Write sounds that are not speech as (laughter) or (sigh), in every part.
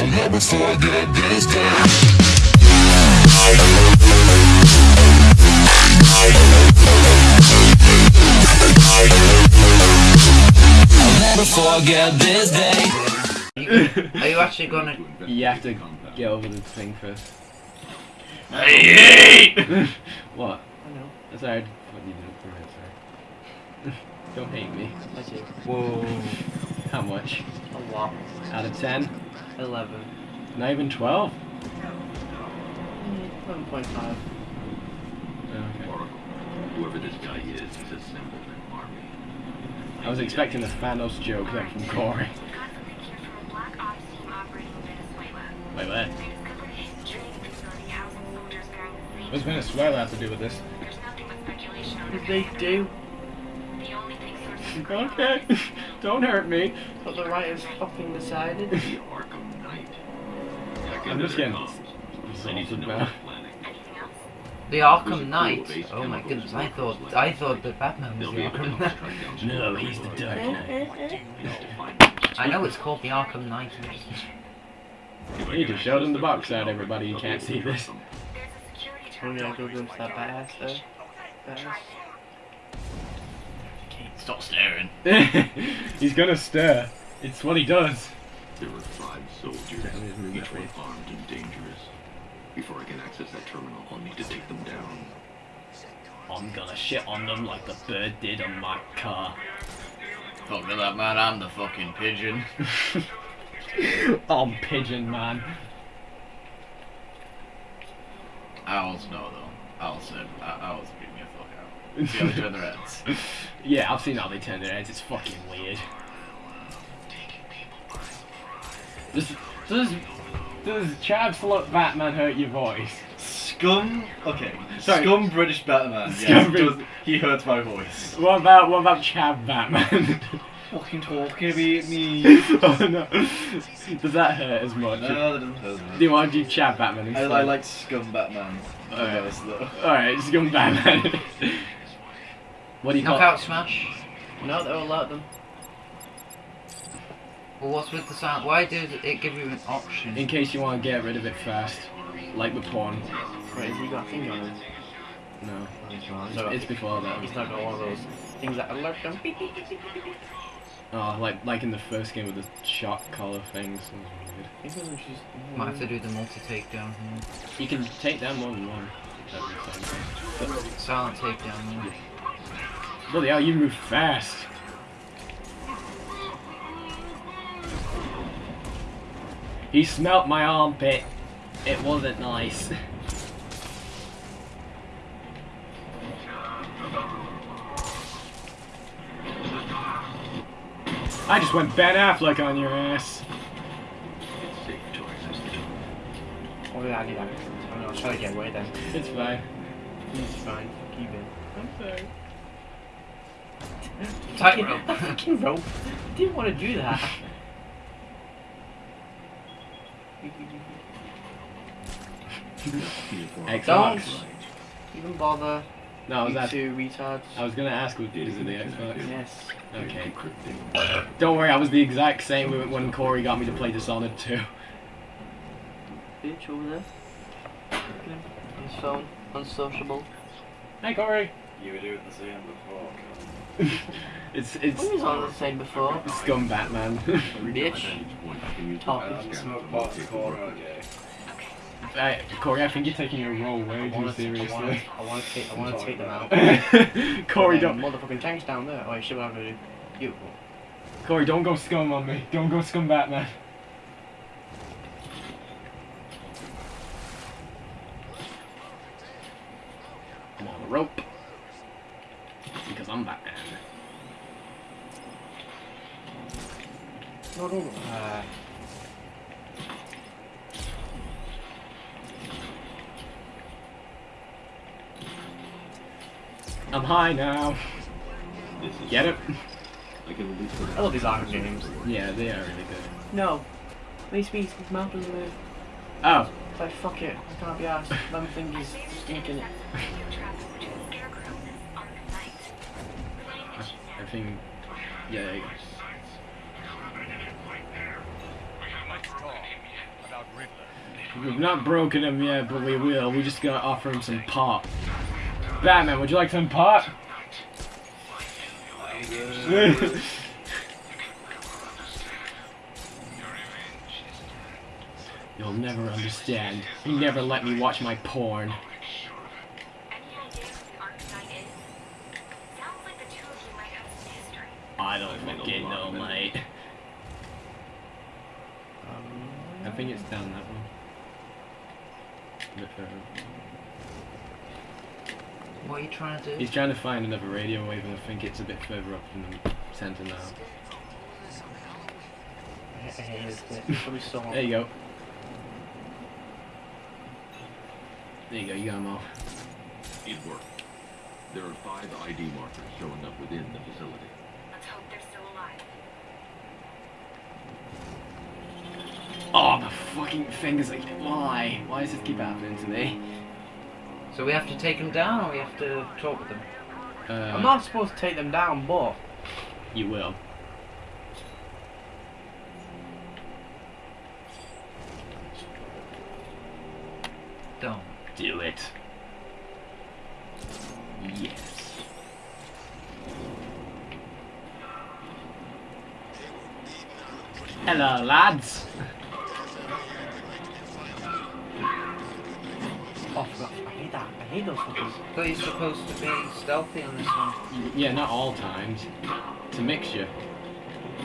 I'll never forget this day. I'll never forget this day. Are you actually gonna? You have to get over the thing first. I hate. (laughs) What? I know. Sorry, what you it, sorry. Don't hate me. That's it. Whoa. How much? A lot. Out of 10? Eleven. Not even 12? Eleven point five. Oh, okay. Oracle, whoever this guy is, he's a simpleton army. I was expecting a Thanos joke there from Corey. Constantly here from a black ops team operating in Venezuela. Wait, where? They discovered a hidden training facility housing soldiers bearing the same. What's Venezuela have to do with this? There's nothing but speculation on What they do? The only thing sources Okay. (laughs) Don't hurt me. What the writers fucking decided? The Arkham Knight. I'm just their getting comms. They need to Assaulted now. planning. The Arkham Knight. Oh my goodness! I thought I thought that Batman was (laughs) the be able to Arkham Knight. track down No, he's the Dark. Knight. I know it's called the Arkham Knight. If I You can just showed him the box out, everybody. You can't see this. track them. There's a security terminal. yeah, go go that badass though. Badass. Stop staring. (laughs) He's gonna stare. It's what he does. There were five soldiers, Let each one way. armed and dangerous. Before I can access that terminal, I'll need to take them down. I'm gonna shit on them like the bird did on my car. Fuck with that man, I'm the fucking pigeon. (laughs) I'm Pigeon Man. Owls know though. Owls said, uh, owls beat me the fuck out. See how they turn their heads. Yeah, I've seen how they turn their heads. It's fucking weird. Does does does Chad Flood Batman hurt your voice? Scum. Okay. Sorry. Scum British Batman. Scum Yes, Brit- does, he hurts my voice. What about what about Chad Batman? Fucking talking about me. (laughs) oh no. Does that hurt as much? No, that doesn't hurt Do you want to do Chad Batman I, instead? I like Scum Batman. Alright. Though. Alright, Batman. (laughs) what do you call Knockout smash. No, they'll alert them. Well, what's with the sound? Why did it give you an option? In case you want to get rid of it fast. Like with porn. Wait, has he got a thing on it? No. Oh, so It's before that. he's not got one of those things that alert them. Oh, like like in the first game with the shot collar things. It was weird. Might have to do the multi takedown here. You can take down more than one. at the same time. Silent takedown. Yeah. Bloody hell, you move fast. He smelt my armpit. It wasn't nice. I just went Ben Affleck on your ass. Oh yeah, I need that. I'm gonna try to get away then. It's fine. It's fine. Keep it. I'm sorry. Tightrope. (laughs) Fucking rope. I Didn't want to do that. (laughs) Xbox. Don't even bother. No, I was, you ask- two retards. I was gonna ask, is it the Xbox? Yes. Okay. Encrypting. Don't worry, I was the exact same when- when Corey got me to play Dishonored 2. Bitch over there. Look at his phone. Unsociable. Hey Corey! You were doing the same before. It's it's What was on the same before? Scum Batman. Bitch. Talk. Smoke pot in the corner, okay. Hey, Corey, I think you're taking your role way too seriously. I wanna take, I wanna take them out. (laughs) Corey, don't Motherfucking tanks down there. Oh, shit, what do? You. Corey, don't go scum on me. Don't go scum Batman. I'm on a rope. Because I'm Batman. No, no, no. Uh, I'm high now. This is Get it? I can I love these Arkham games. Yeah, they are really good. No. Please be his mouth doesn't move. Oh, Like, fuck it. I can't be asked. Them think he's stinking it. Radio traffic between Scarecrow and Arkham Knight. Relaying the key I think. Yeah, there you go. We've not broken him yet, but we will. We just gotta offer him some pop. Batman, would you like some pot? You'll never understand. You never let me watch my porn. Any ideas who the Arkham Knight is? Sounds like the two of you might have some history. I don't fucking know, mate. Um, I think it's down that one. A bit further. What are you trying to do? He's trying to find another radio wave, and I think it's a bit further up in the centre now. I hate it. Probably saw. There you go. There you go, you got 'em all. It worked. There are five ID markers showing up within the facility. Let's hope they're still alive. Oh, the fucking fingers like, why? Why does this keep happening to me? So we have to take them down, or we have to talk with them. Uh, I'm not supposed to take them down, but You will. Don't. Do it. Yes. Hello, lads. oh, fuck, I hate that. I hate those fuckers. Thought you're supposed to be stealthy on this one. Yeah, not all times. It's a mixture.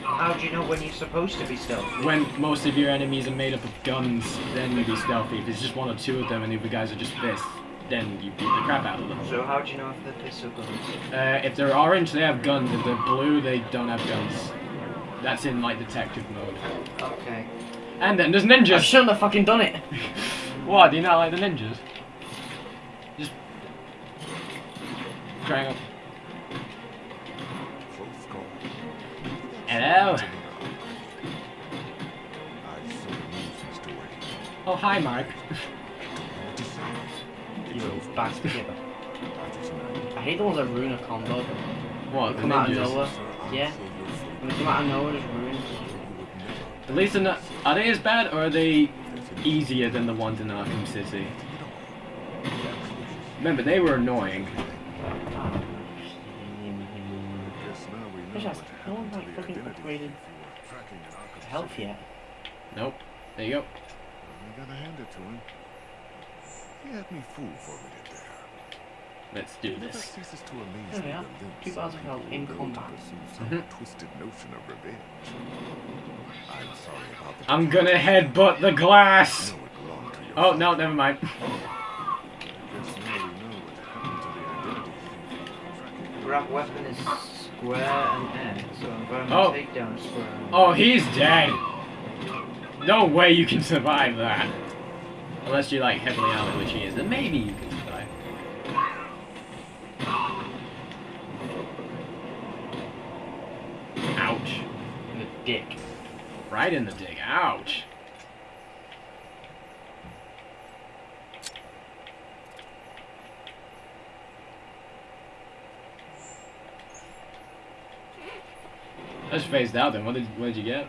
How do you know when you're supposed to be stealthy? When most of your enemies are made up of guns, then you'd be stealthy. If it's just one or two of them and the other guys are just fists, then you beat the crap out of them. So how do you know if they're pistol guns? Uh, if they're orange, they have guns. If they're blue, they don't have guns. That's in like detective mode. Okay. And then there's ninjas! I shouldn't have fucking done it. (laughs) What? Do you not like the ninjas? Triangle. Hello. Oh hi, Mark. You bastard. I hate the ones that ruin a combo. What? The come out of nowhere. Yeah. When they come out of nowhere, just ruin. At least they're. Are they as bad or are they easier than the ones in Arkham City? Remember, they were annoying. Just, no one's like fucking upgraded health yet. Nope. There you go. I gotta hand it to him. He had me fooled for a minute there. Let's do this. ceases to amaze There we are. the lengths 2000 health in people combat. pursue some Mhm. twisted notion of revenge. I'm sorry about the I'm gonna headbutt the glass. know it belonged to your Oh no, never mind. Guess now we know what happened to the identity. Grab weapon is square and N, so I'm going to Oh. take down square. and Oh, he's dead. No way you can survive that. Unless you're like heavily armored, which he is, then maybe you can survive. Ouch. In the dick. Right in the dick. Ouch. I just phased out then. What did what did you get?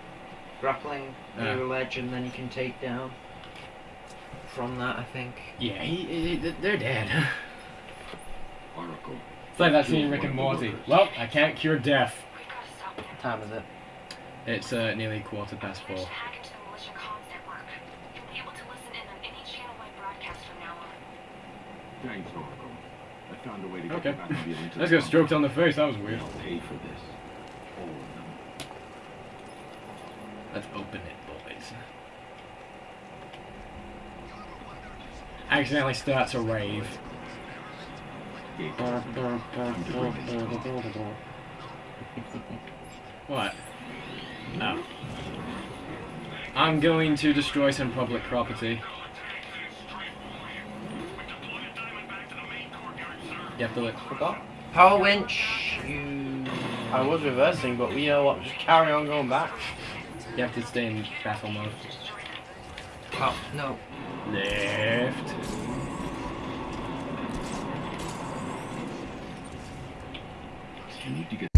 Grappling near Yeah. a ledge and then you can take down. From that, I think. Yeah, he, he- they're dead. (laughs) Oracle. It's like that scene in Rick and Morty. Well, I can't cure death. We've got to stop them. What time is it? It's uh, nearly quarter past four. should hack into the militia comms network. You'll be able to listen in on any channel-wide broadcast from now on. Thanks, Oracle. I found a way to get Okay. the Batmobile (laughs) into Let's the go stroked on the face. That was weird. I'll pay for this. All of them. Let's open it, boys. Accidentally starts a rave. What? Oh. I'm going to destroy some public property. You have to look. Forgot. Power winch! You. I was reversing, but you know what? Just carry on going back. You have to stay in battle mode. Oh, no. Left. You need to get